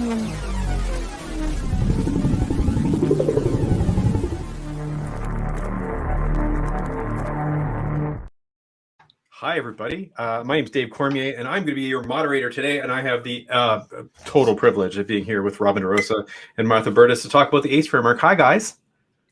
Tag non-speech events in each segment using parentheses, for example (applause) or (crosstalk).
Hi, everybody. Uh, my name is Dave Cormier, and I'm going to be your moderator today. And I have the uh, total privilege of being here with Robin DeRosa and Martha Burtis to talk about the ACE framework. Hi, guys.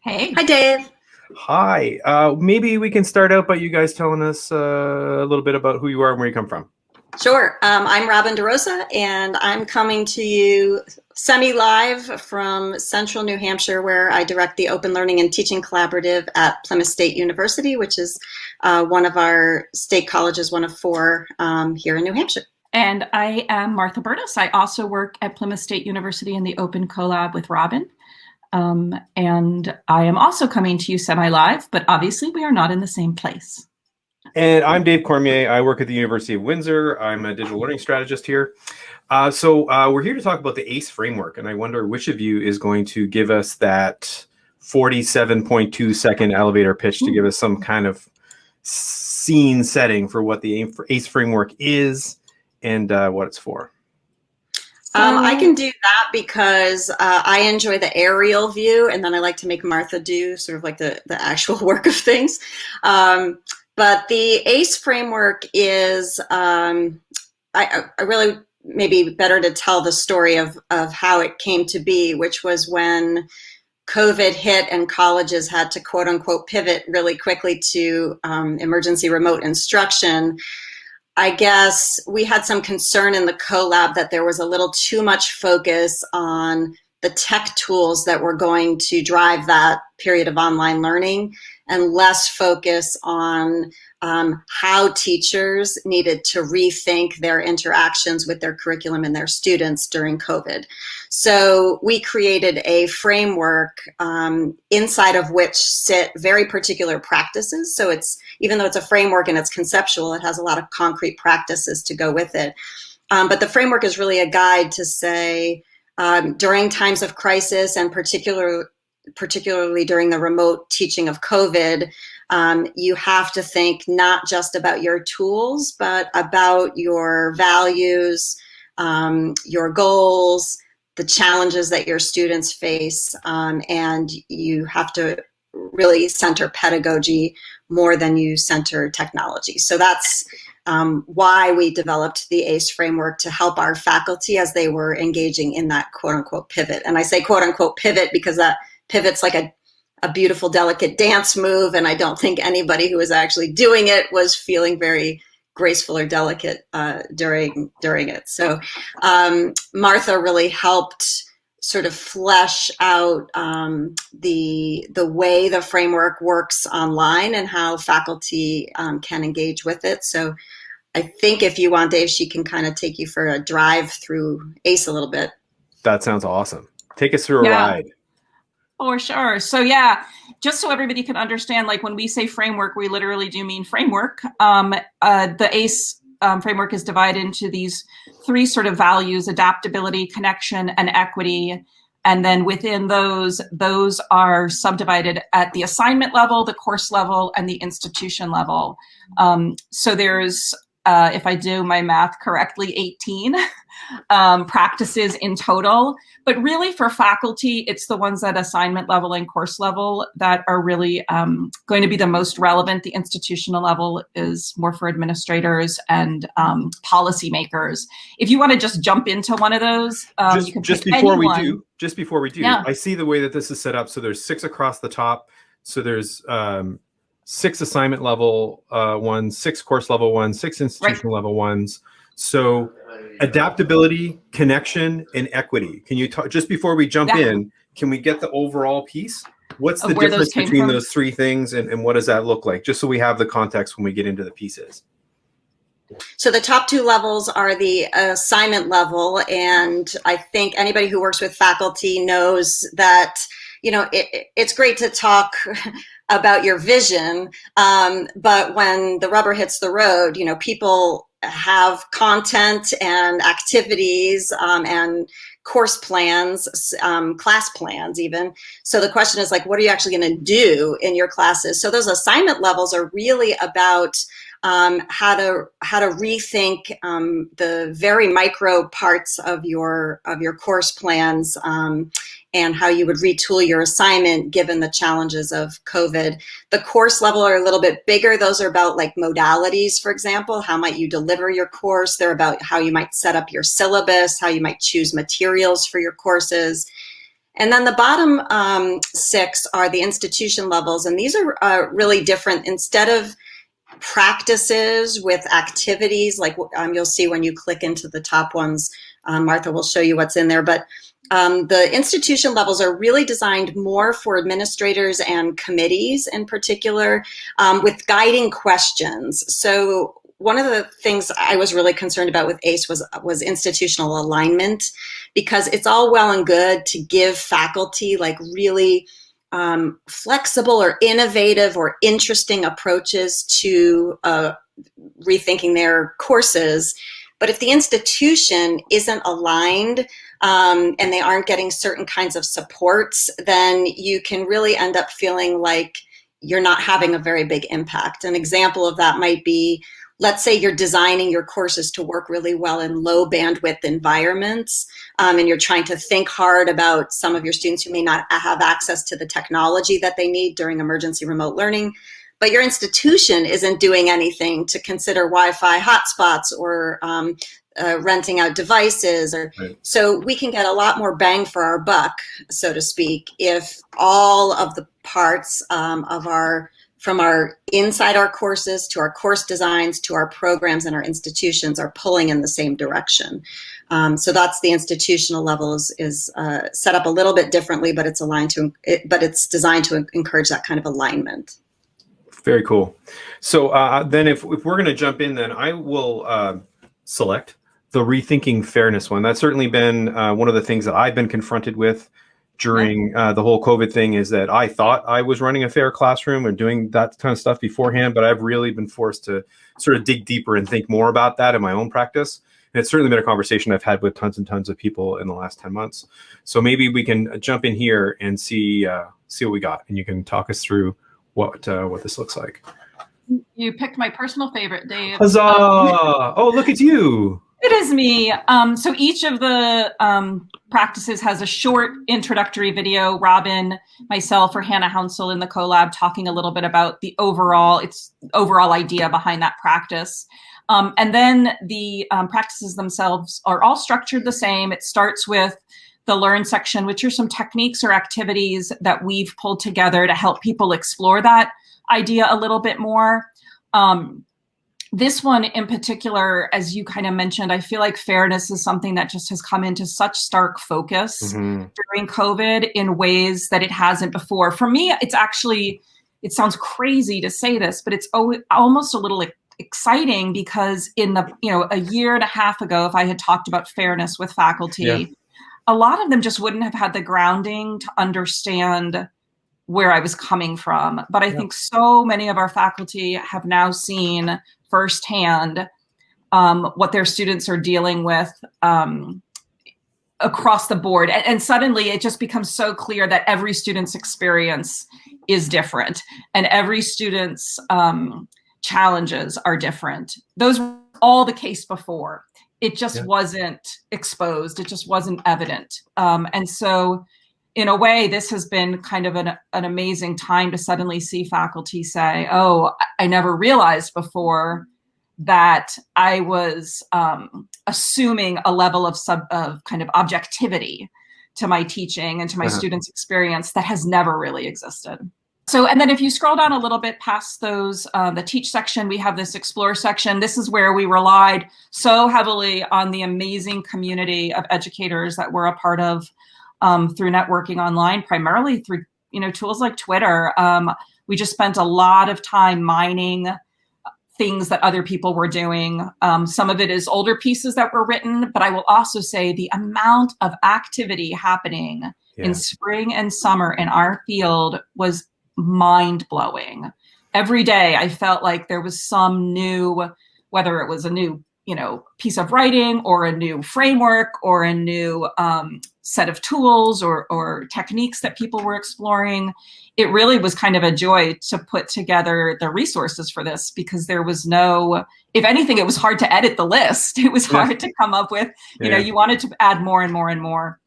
Hey. Hi, Dave. Hi. Uh, maybe we can start out by you guys telling us uh, a little bit about who you are and where you come from. Sure. Um, I'm Robin DeRosa, and I'm coming to you semi-live from central New Hampshire, where I direct the Open Learning and Teaching Collaborative at Plymouth State University, which is uh, one of our state colleges, one of four um, here in New Hampshire. And I am Martha Burtis. I also work at Plymouth State University in the Open Collab with Robin. Um, and I am also coming to you semi-live, but obviously we are not in the same place. And I'm Dave Cormier. I work at the University of Windsor. I'm a digital learning strategist here. Uh, so uh, we're here to talk about the ACE framework, and I wonder which of you is going to give us that 47.2 second elevator pitch to give us some kind of scene setting for what the ACE framework is and uh, what it's for. Um, I can do that because uh, I enjoy the aerial view, and then I like to make Martha do sort of like the, the actual (laughs) work of things. Um, but the ACE framework is, um, I, I, really maybe better to tell the story of, of how it came to be, which was when COVID hit and colleges had to quote unquote pivot really quickly to um, emergency remote instruction. I guess we had some concern in the collab that there was a little too much focus on the tech tools that were going to drive that period of online learning and less focus on um, how teachers needed to rethink their interactions with their curriculum and their students during COVID. So we created a framework um, inside of which sit very particular practices. So it's, even though it's a framework and it's conceptual, it has a lot of concrete practices to go with it. Um, but the framework is really a guide to say, um, during times of crisis and particular, particularly during the remote teaching of COVID, um, you have to think not just about your tools, but about your values, um, your goals, the challenges that your students face, um, and you have to really center pedagogy more than you center technology. So that's um, why we developed the ACE framework to help our faculty as they were engaging in that quote unquote pivot. And I say quote unquote pivot because that pivot's like a a beautiful, delicate dance move. And I don't think anybody who was actually doing it was feeling very graceful or delicate uh, during during it. So um, Martha really helped sort of flesh out um, the the way the framework works online and how faculty um, can engage with it. So I think if you want, Dave, she can kind of take you for a drive through ACE a little bit. That sounds awesome. Take us through a yeah. ride. For sure. So yeah, just so everybody can understand, like when we say framework, we literally do mean framework. Um, uh, the ACE um, framework is divided into these three sort of values, adaptability, connection, and equity. And then within those, those are subdivided at the assignment level, the course level, and the institution level. Um, so there's uh, if I do my math correctly, 18 (laughs) um, practices in total. But really for faculty, it's the ones at assignment level and course level that are really um, going to be the most relevant. The institutional level is more for administrators and um, policymakers. If you want to just jump into one of those, um, just, just before anyone. we do, just before we do, yeah. I see the way that this is set up. So there's six across the top. So there's um, six assignment level uh, ones, six course level ones, six institutional right. level ones. So adaptability, connection, and equity. Can you talk just before we jump yeah. in? Can we get the overall piece? What's the difference those between from? those three things, and, and what does that look like? Just so we have the context when we get into the pieces. So the top two levels are the assignment level, and I think anybody who works with faculty knows that you know it, it's great to talk about your vision. Um, but when the rubber hits the road, you know, people have content and activities um, and course plans, um, class plans even. So the question is like, what are you actually going to do in your classes? So those assignment levels are really about um, how to how to rethink um, the very micro parts of your of your course plans um, and how you would retool your assignment given the challenges of COVID. The course level are a little bit bigger. Those are about like modalities, for example. How might you deliver your course? They're about how you might set up your syllabus, how you might choose materials for your courses. And then the bottom um, six are the institution levels. And these are uh, really different. Instead of practices with activities, like um, you'll see when you click into the top ones, um, Martha will show you what's in there. But um, the institution levels are really designed more for administrators and committees in particular um, with guiding questions. So one of the things I was really concerned about with ACE was, was institutional alignment because it's all well and good to give faculty like really um, flexible or innovative or interesting approaches to uh, rethinking their courses. But if the institution isn't aligned um, and they aren't getting certain kinds of supports, then you can really end up feeling like you're not having a very big impact. An example of that might be, let's say you're designing your courses to work really well in low bandwidth environments, um, and you're trying to think hard about some of your students who may not have access to the technology that they need during emergency remote learning but your institution isn't doing anything to consider Wi-Fi hotspots or um, uh, renting out devices or right. so we can get a lot more bang for our buck so to speak if all of the parts um, of our from our inside our courses to our course designs to our programs and our institutions are pulling in the same direction. Um, so that's the institutional level is, is uh, set up a little bit differently but it's aligned to it, but it's designed to encourage that kind of alignment. Very cool. So uh, then if, if we're going to jump in then i will uh, select the rethinking fairness one. That's certainly been uh, one of the things that I've been confronted with during uh, the whole COVID thing is that I thought I was running a fair classroom and doing that kind of stuff beforehand, but I've really been forced to sort of dig deeper and think more about that in my own practice. And it's certainly been a conversation I've had with tons and tons of people in the last 10 months. So maybe we can jump in here and see uh, see what we got, and you can talk us through what uh, what this looks like. You picked my personal favorite, Dave. Huzzah! (laughs) oh, look at you. It is me. Um, so each of the um, practices has a short introductory video. Robin, myself, or Hannah Hounsell in the collab talking a little bit about the overall, its overall idea behind that practice. Um, and then the um, practices themselves are all structured the same. It starts with the learn section, which are some techniques or activities that we've pulled together to help people explore that idea a little bit more. Um, this one in particular, as you kind of mentioned, I feel like fairness is something that just has come into such stark focus mm-hmm. during COVID in ways that it hasn't before. For me, it's actually, it sounds crazy to say this, but it's almost a little exciting because in the, you know, a year and a half ago, if I had talked about fairness with faculty, yeah. a lot of them just wouldn't have had the grounding to understand where I was coming from. But I think so many of our faculty have now seen firsthand um, what their students are dealing with um, across the board. And, and, suddenly it just becomes so clear that every student's experience is different and every student's um, challenges are different. Those were all the case before. It just wasn't exposed. It just wasn't evident. Um, and so in a way, this has been kind of an, an amazing time to suddenly see faculty say, oh, I never realized before that I was um, assuming a level of sub of kind of objectivity to my teaching and to my uh -huh. students' experience that has never really existed. So, and then if you scroll down a little bit past those, uh, the teach section, we have this explore section. This is where we relied so heavily on the amazing community of educators that we're a part of um, through networking online, primarily through you know tools like Twitter. Um, we just spent a lot of time mining things that other people were doing. Um, some of it is older pieces that were written, but I will also say the amount of activity happening yeah. in spring and summer in our field was mind blowing. Every day I felt like there was some new, whether it was a new you know, piece of writing or a new framework or a new um, set of tools or, or techniques that people were exploring. It really was kind of a joy to put together the resources for this because there was no, if anything, it was hard to edit the list. (laughs) It was hard yeah. to come up with, you yeah. know, you wanted to add more and more and more.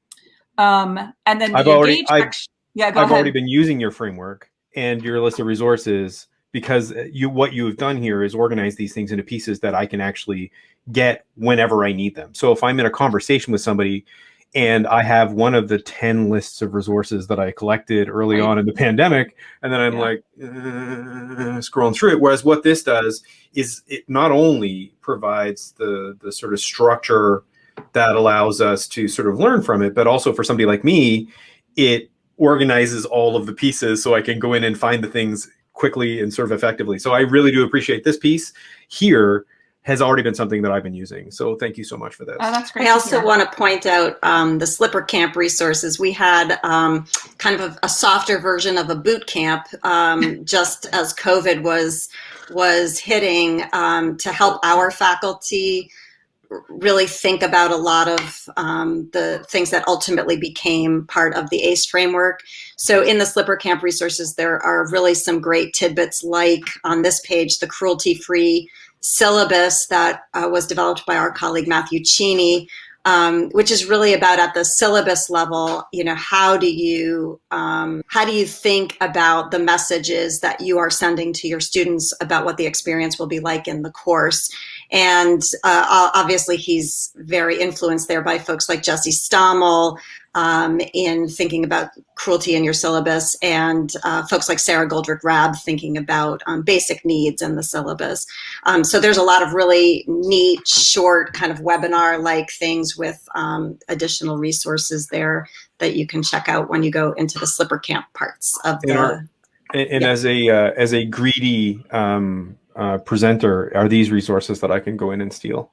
Um, and then I've already, I've, yeah, I've ahead. already been using your framework and your list of resources because you what you have done here is organize these things into pieces that I can actually get whenever I need them. So if I'm in a conversation with somebody and I have one of the 10 lists of resources that I collected early right. on in the pandemic, and then I'm yeah. like uh, scrolling through it. Whereas what this does is it not only provides the the sort of structure that allows us to sort of learn from it, but also for somebody like me, it organizes all of the pieces so I can go in and find the things quickly and serve effectively. So I really do appreciate this piece here has already been something that I've been using. So thank you so much for this. Oh, that's great. I also hear. want to point out um, the Slipper Camp resources. We had um, kind of a, a, softer version of a boot camp um, (laughs) just as COVID was was hitting um, to help our faculty really think about a lot of um, the things that ultimately became part of the ACE framework. So in the Slipper Camp resources, there are really some great tidbits like on this page, the cruelty-free syllabus that uh, was developed by our colleague Matthew Cheney, um, which is really about at the syllabus level, you know, how do you um, how do you think about the messages that you are sending to your students about what the experience will be like in the course? And uh, obviously, he's very influenced there by folks like Jesse Stommel um, in thinking about cruelty in your syllabus, and uh, folks like Sara Goldrick-Rab thinking about um, basic needs in the syllabus. Um, so there's a lot of really neat, short kind of webinar-like things with um, additional resources there that you can check out when you go into the Slipper Camp parts of the. and, and yeah. as a uh, as a greedy um, uh, presenter are these resources that I can go in and steal?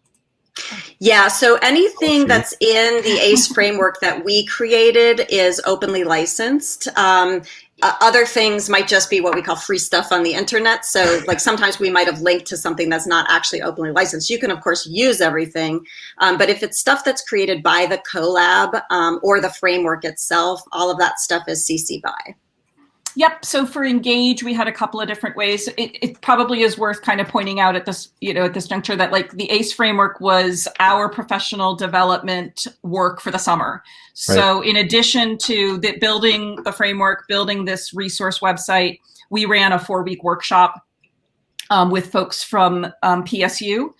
Yeah, so anything that's in the ACE (laughs) framework that we created is openly licensed. Um, uh, other things might just be what we call free stuff on the internet. So like sometimes we might have linked to something that's not actually openly licensed. You can of course use everything, um, but if it's stuff that's created by the CoLab um, or the framework itself, all of that stuff is CC BY. Yep. So for engage, we had a couple of different ways. It, it, probably is worth kind of pointing out at this, you know, at this juncture that like the ACE framework was our professional development work for the summer. So right. in addition to the building the framework, building this resource website, we ran a four week workshop um, with folks from um, PSU,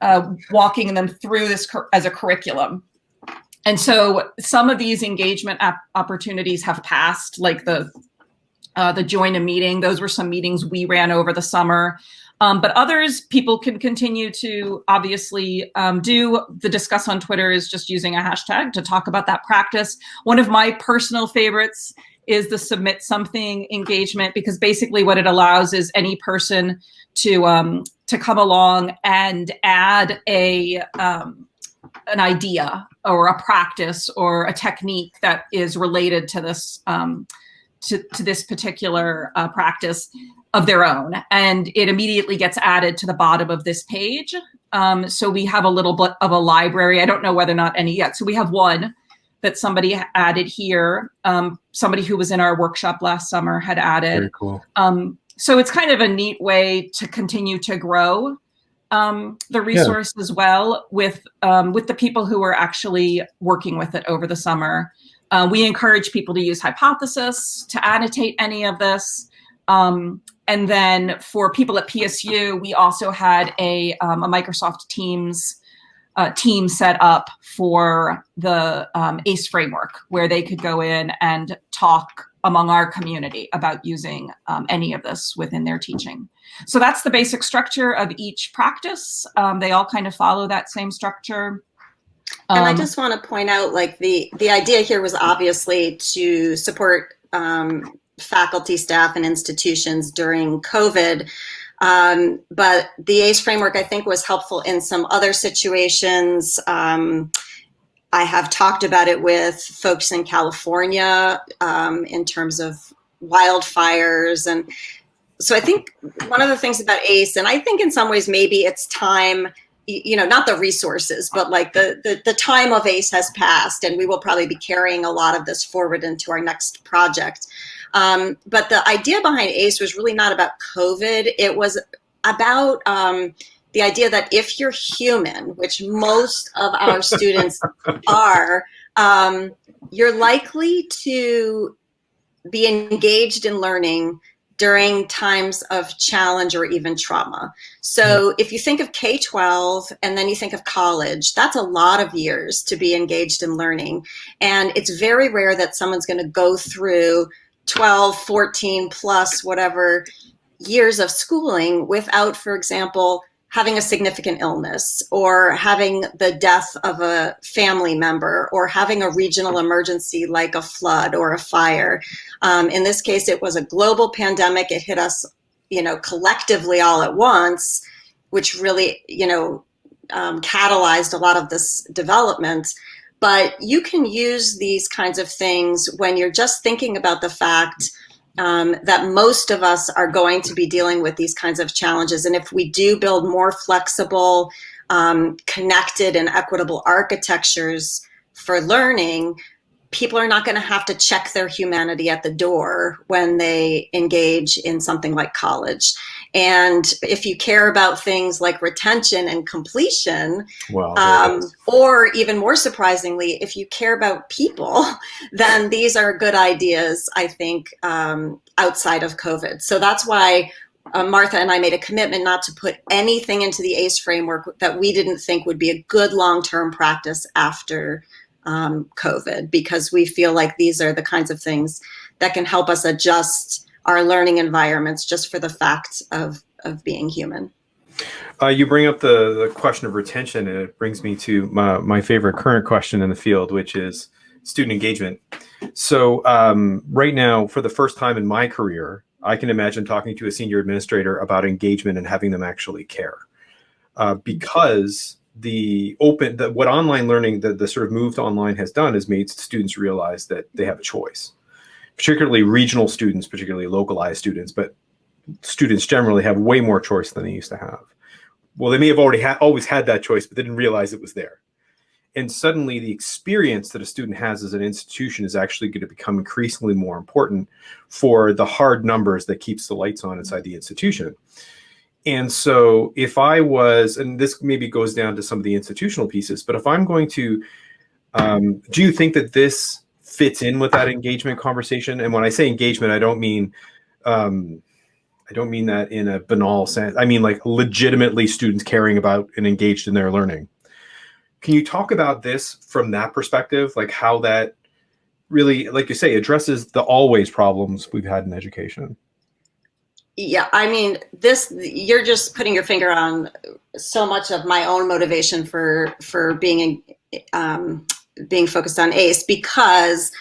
uh, walking them through this as a curriculum. And so some of these engagement opportunities have passed, like the uh, the join a meeting. Those were some meetings we ran over the summer. Um, but others, people can continue to obviously um, do. The discuss on Twitter is just using a hashtag to talk about that practice. One of my personal favorites is the submit something engagement because basically what it allows is any person to um, to come along and add a um, an idea or a practice or a technique that is related to this um, to, to this particular uh, practice of their own. And it immediately gets added to the bottom of this page. Um, so we have a little bit of a library. I don't know whether or not any yet. So we have one that somebody added here. Um, somebody who was in our workshop last summer had added. Very cool. Um, so it's kind of a neat way to continue to grow um, the resource yeah. as well with um, with the people who are actually working with it over the summer. Uh, we encourage people to use Hypothesis to annotate any of this. Um, and then for people at PSU, we also had a, um, a Microsoft Teams uh, team set up for the um, ACE framework where they could go in and talk among our community about using um, any of this within their teaching. So that's the basic structure of each practice. Um, they all kind of follow that same structure. And I um, just want to point out, like the the idea here was obviously to support um, faculty, staff, and institutions during COVID. Um, but the ACE framework, I think, was helpful in some other situations. Um, I have talked about it with folks in California um, in terms of wildfires. And so I think one of the things about ACE, and I think in some ways maybe it's time you know, not the resources, but like the, the, the time of ACE has passed and we will probably be carrying a lot of this forward into our next project. Um, but the idea behind ACE was really not about COVID. It was about um, the idea that if you're human, which most of our students (laughs) are, um, you're likely to be engaged in learning during times of challenge or even trauma. So mm-hmm. if you think of K-12 and then you think of college, that's a lot of years to be engaged in learning. And it's very rare that someone's gonna go through 12, 14 plus whatever years of schooling without, for example, having a significant illness or having the death of a family member or having a regional emergency like a flood or a fire. Um, in this case, it was a global pandemic. It hit us, you know, collectively all at once, which really, you know, um, catalyzed a lot of this development. But you can use these kinds of things when you're just thinking about the fact um, that most of us are going to be dealing with these kinds of challenges. And if we do build more flexible, um, connected and equitable architectures for learning, people are not going to have to check their humanity at the door when they engage in something like college. And if you care about things like retention and completion, well, um, or even more surprisingly, if you care about people, (laughs) then these are good ideas, I think, um, outside of COVID. So that's why uh, Martha and I made a commitment not to put anything into the ACE framework that we didn't think would be a good long-term practice after um, COVID, because we feel like these are the kinds of things that can help us adjust our learning environments just for the fact of, of being human. Uh, you bring up the, the question of retention, and it brings me to my, my favorite current question in the field, which is student engagement. So um, right now, for the first time in my career, I can imagine talking to a senior administrator about engagement and having them actually care. Uh, because the open, the, what online learning, the, the sort of move to online has done is made students realize that they have a choice particularly regional students, particularly localized students, but students generally have way more choice than they used to have. Well, they may have already had always had that choice, but they didn't realize it was there. And suddenly the experience that a student has as an institution is actually going to become increasingly more important for the hard numbers that keeps the lights on inside the institution. And so if I was, and this maybe goes down to some of the institutional pieces, but if I'm going to, um, do you think that this fits in with that engagement conversation. And when I say engagement, I don't mean um, I don't mean that in a banal sense. I mean like legitimately students caring about and engaged in their learning. Can you talk about this from that perspective, like how that really, like you say, addresses the always problems we've had in education? Yeah, I mean, this you're just putting your finger on so much of my own motivation for for being um, being focused on ACE because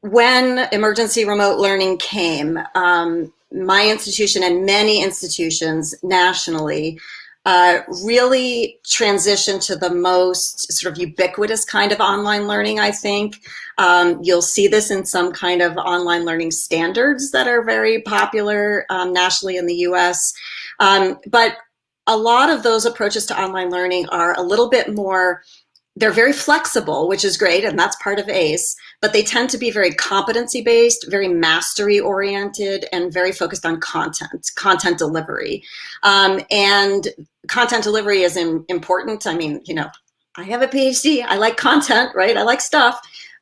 when emergency remote learning came, um, my institution and many institutions nationally uh, really transitioned to the most sort of ubiquitous kind of online learning, I think. Um, you'll see this in some kind of online learning standards that are very popular um, nationally in the US. Um, but a lot of those approaches to online learning are a little bit more they're very flexible, which is great, and that's part of ACE, but they tend to be very competency based, very mastery oriented, and very focused on content, content delivery. Um, and content delivery is important. I mean, you know, I have a PhD, I like content, right? I like stuff,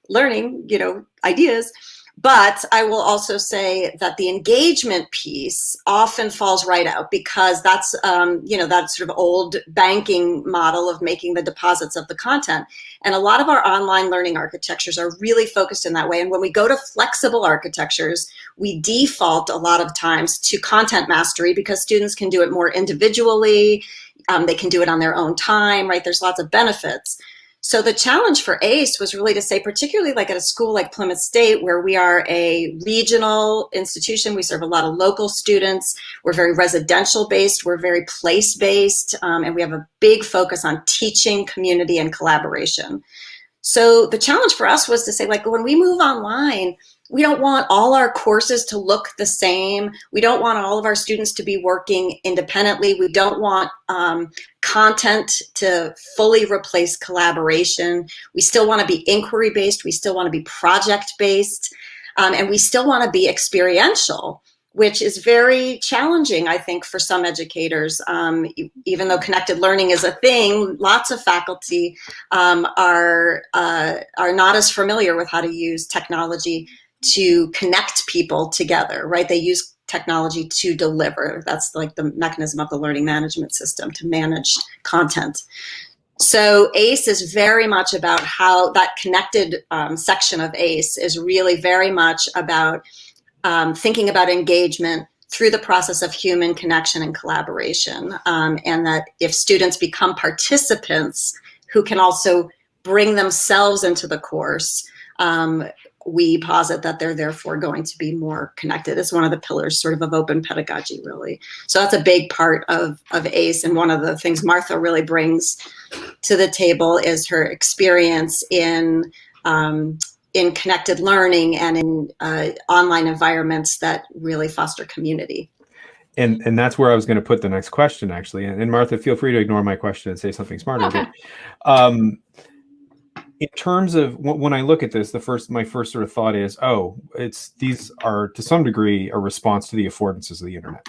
learning, you know, ideas. But I will also say that the engagement piece often falls right out because that's, um, you know, that sort of old banking model of making the deposits of the content. And a lot of our online learning architectures are really focused in that way. And when we go to flexible architectures, we default a lot of times to content mastery because students can do it more individually. Um, they can do it on their own time, right? There's lots of benefits. So the challenge for ACE was really to say, particularly like at a school like Plymouth State, where we are a regional institution, we serve a lot of local students, we're very residential based, we're very place based, um, and we have a big focus on teaching, community, and collaboration. So the challenge for us was to say, like, when we move online, we don't want all our courses to look the same. We don't want all of our students to be working independently. We don't want um, content to fully replace collaboration. We still want to be inquiry based. We still want to be project based. Um, and we still want to be experiential which is very challenging, I think, for some educators. Um, even though connected learning is a thing, lots of faculty um, are, uh, are not as familiar with how to use technology to connect people together, right? They use technology to deliver. That's like the mechanism of the learning management system to manage content. So ACE is very much about how that connected um, section of ACE is really very much about um, thinking about engagement through the process of human connection and collaboration. Um, and that if students become participants who can also bring themselves into the course, um, we posit that they're therefore going to be more connected. It's one of the pillars sort of of open pedagogy, really. So that's a big part of, of ACE. And one of the things Martha really brings to the table is her experience in um, in connected learning and in uh, online environments that really foster community. And and that's where I was going to put the next question, actually. And, and, Martha, feel free to ignore my question and say something smarter. Okay. But, um, in terms of when I look at this, the first my first sort of thought is, oh, it's these are to some degree a response to the affordances of the internet,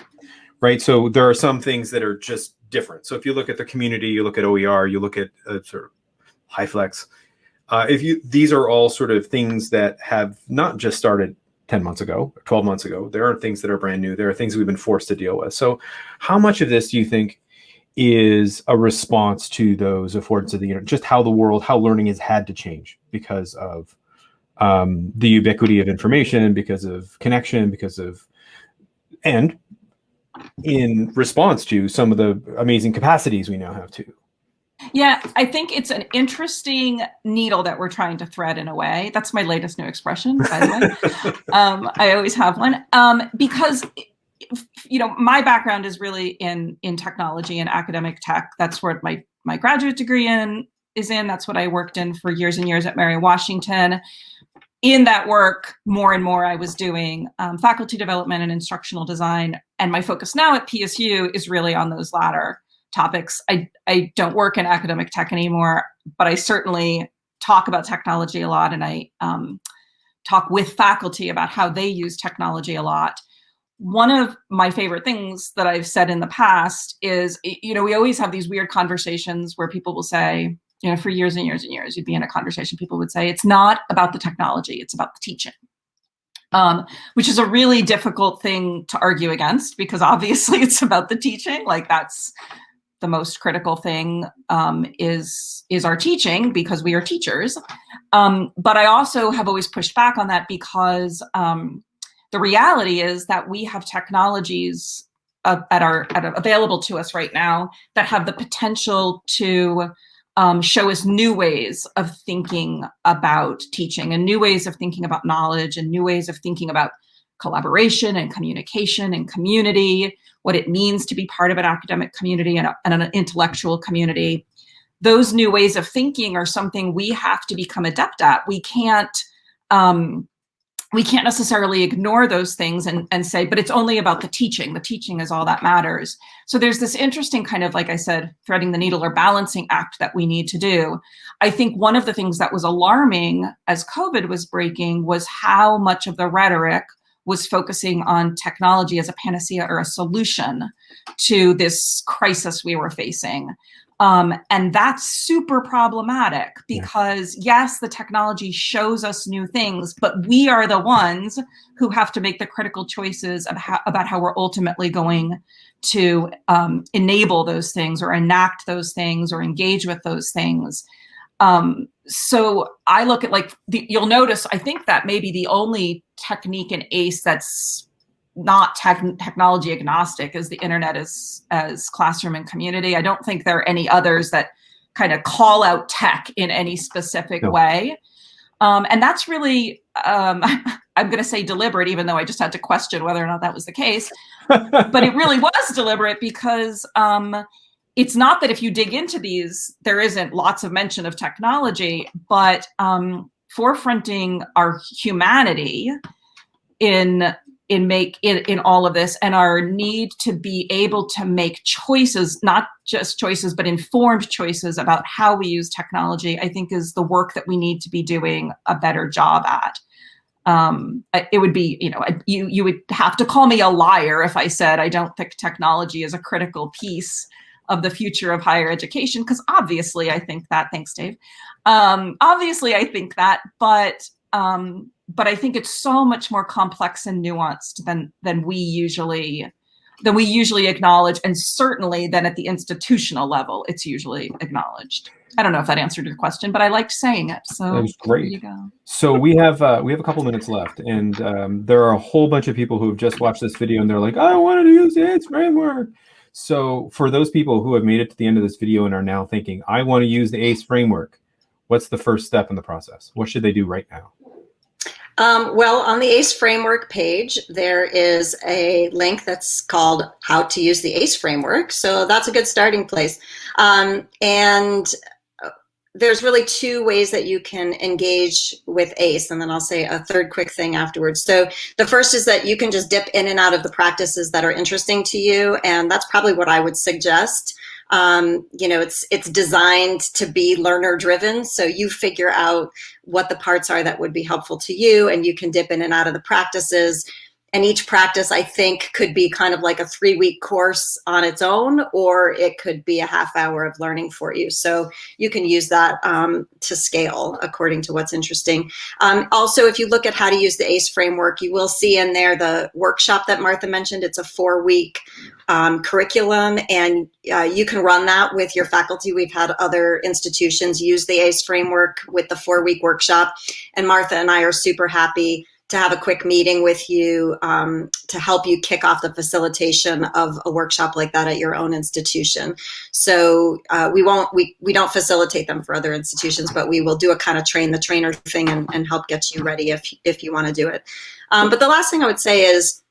right? So there are some things that are just different. So if you look at the community, you look at OER, you look at uh, sort of HyFlex, uh, if you, these are all sort of things that have not just started 10 months ago, 12 months ago. There are things that are brand new. There are things we've been forced to deal with. So how much of this do you think is a response to those affordances of the internet, just how the world, how learning has had to change because of um, the ubiquity of information, because of connection, because of, and in response to some of the amazing capacities we now have too. Yeah, I think it's an interesting needle that we're trying to thread in a way. That's my latest new expression, by the way. (laughs) um, I always have one um, because you know my background is really in in technology and academic tech. That's where my my graduate degree in is in. That's what I worked in for years and years at Mary Washington. In that work, more and more I was doing um, faculty development and instructional design, and my focus now at PSU is really on those latter topics. I, I don't work in academic tech anymore, but I certainly talk about technology a lot and I um, talk with faculty about how they use technology a lot. One of my favorite things that I've said in the past is, you know, we always have these weird conversations where people will say, you know, for years and years and years, you'd be in a conversation, people would say, it's not about the technology, it's about the teaching. Um, which is a really difficult thing to argue against because (laughs) obviously it's about the teaching. Like that's the most critical thing um, is is our teaching because we are teachers. Um, but I also have always pushed back on that because um, the reality is that we have technologies uh, at our at, available to us right now that have the potential to um, show us new ways of thinking about teaching and new ways of thinking about knowledge and new ways of thinking about collaboration and communication and community what it means to be part of an academic community and, a, and an intellectual community. Those new ways of thinking are something we have to become adept at. We can't um, we can't necessarily ignore those things and, and say, but it's only about the teaching. The teaching is all that matters. So there's this interesting kind of, like I said, threading the needle or balancing act that we need to do. I think one of the things that was alarming as COVID was breaking was how much of the rhetoric was focusing on technology as a panacea or a solution to this crisis we were facing. Um, and that's super problematic because yeah. yes, the technology shows us new things, but we are the ones who have to make the critical choices how, about how we're ultimately going to um, enable those things or enact those things or engage with those things. Um, so I look at like, the, you'll notice, I think that maybe the only technique in ACE that's not tech technology agnostic as the internet is as classroom and community. I don't think there are any others that kind of call out tech in any specific no. way. Um, and that's really, um, (laughs) I'm going to say deliberate, even though I just had to question whether or not that was the case. but it really (laughs) was deliberate because um, it's not that if you dig into these, there isn't lots of mention of technology, but um, forefronting our humanity in in make in, in all of this and our need to be able to make choices not just choices but informed choices about how we use technology i think is the work that we need to be doing a better job at. Um, it would be you know you you would have to call me a liar if i said i don't think technology is a critical piece of the future of higher education because obviously i think that thanks dave. Um, obviously i think that but um, but I think it's so much more complex and nuanced than than we usually than we usually acknowledge, and certainly than at the institutional level, it's usually acknowledged. I don't know if that answered your question, but I liked saying it. So that was great. So we have uh, we have a couple minutes left, and um, there are a whole bunch of people who have just watched this video, and they're like, "I wanted to use the ACE framework." So for those people who have made it to the end of this video and are now thinking, "I want to use the ACE framework," what's the first step in the process? What should they do right now? Um, well, on the ACE framework page, there is a link that's called How to Use the ACE framework. So that's a good starting place. Um, and uh, there's really two ways that you can engage with ACE, and then I'll say a third quick thing afterwards. So the first is that you can just dip in and out of the practices that are interesting to you, and that's probably what I would suggest. Um, you know, it's it's designed to be learner driven. So you figure out what the parts are that would be helpful to you, and you can dip in and out of the practices. And each practice, I think, could be kind of like a three week course on its own, or it could be a half hour of learning for you. So you can use that um, to scale according to what's interesting. Um, also, if you look at how to use the ACE framework, you will see in there the workshop that Martha mentioned. It's a four week um, curriculum and uh, you can run that with your faculty. We've had other institutions use the ACE framework with the four week workshop and Martha and I are super happy to have a quick meeting with you um, to help you kick off the facilitation of a workshop like that at your own institution. So uh, we won't, we, we don't facilitate them for other institutions, but we will do a kind of train the trainer thing and, and help get you ready if, if you wanna do it. Um, but the last thing I would say is,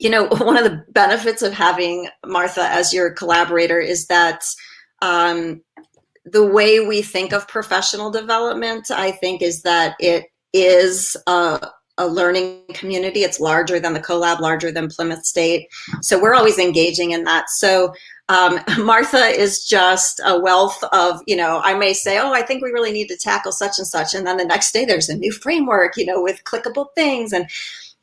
you know, (laughs) one of the benefits of having Martha as your collaborator is that um, the way we think of professional development, I think, is that it is a, a learning community. It's larger than the CoLab, larger than Plymouth State. So we're always engaging in that. So um, (laughs) Martha is just a wealth of, you know, I may say, oh, I think we really need to tackle such and such. And then the next day there's a new framework, you know, with clickable things. And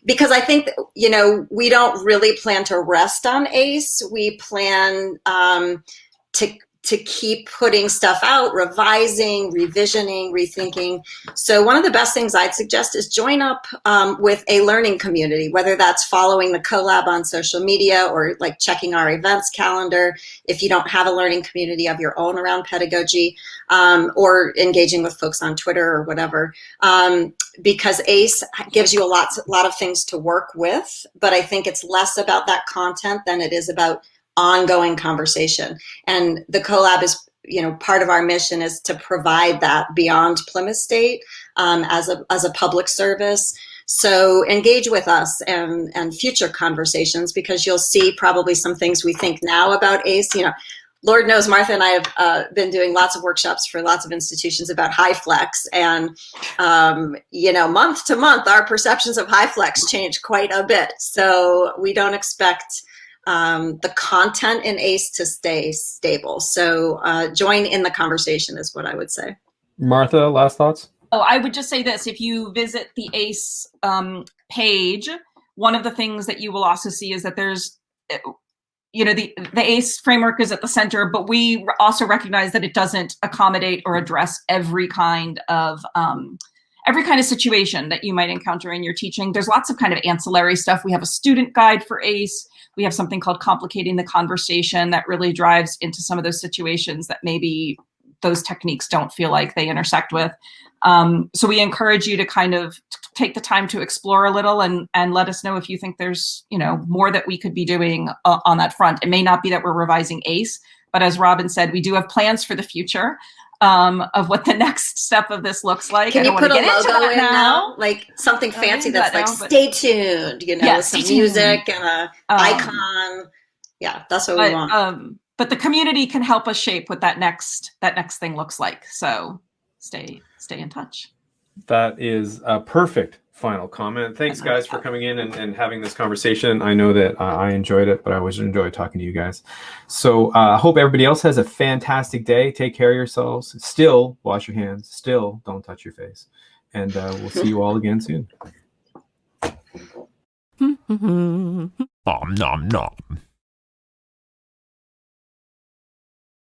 because I think, you know, we don't really plan to rest on ACE. We plan um, to to keep putting stuff out, revising, revisioning, rethinking. So one of the best things I'd suggest is join up um, with a learning community, whether that's following the CoLab on social media or like checking our events calendar. If you don't have a learning community of your own around pedagogy um, or engaging with folks on Twitter or whatever, um, because ACE gives you a lot, a lot of things to work with, but I think it's less about that content than it is about ongoing conversation. And the CoLab is, you know, part of our mission is to provide that beyond Plymouth State um, as, a, as a public service. So engage with us and, and future conversations because you'll see probably some things we think now about ACE. You know, Lord knows Martha and I have uh, been doing lots of workshops for lots of institutions about HyFlex and, um, you know, month to month, our perceptions of HyFlex change quite a bit. So we don't expect um, the content in ACE to stay stable. So uh, join in the conversation is what I would say. Martha, last thoughts? Oh, I would just say this. If you visit the ACE um, page, one of the things that you will also see is that there's, you know, the, the ACE framework is at the center, but we also recognize that it doesn't accommodate or address every kind of um, every kind of situation that you might encounter in your teaching. There's lots of kind of ancillary stuff. We have a student guide for ACE. We have something called Complicating the Conversation that really drives into some of those situations that maybe those techniques don't feel like they intersect with. Um, so we encourage you to kind of take the time to explore a little and, and let us know if you think there's, you know, more that we could be doing uh, on that front. It may not be that we're revising ACE, but as Robin said, we do have plans for the future um, of what the (laughs) next step of this looks like. Can you put a logo in now. now. like something fancy that's like now, "Stay tuned," you know, yeah, with some music and a um, icon. Yeah, that's what but, we want. Um, but the community can help us shape what that next that next thing looks like. So stay stay in touch. That is a perfect final comment. Thanks, guys, for coming in and, and having this conversation. I know that uh, I enjoyed it, but I always enjoy talking to you guys. So I uh, hope everybody else has a fantastic day. Take care of yourselves. Still, wash your hands. Still, don't touch your face. And uh, we'll see you all again soon. (laughs) nom nom nom.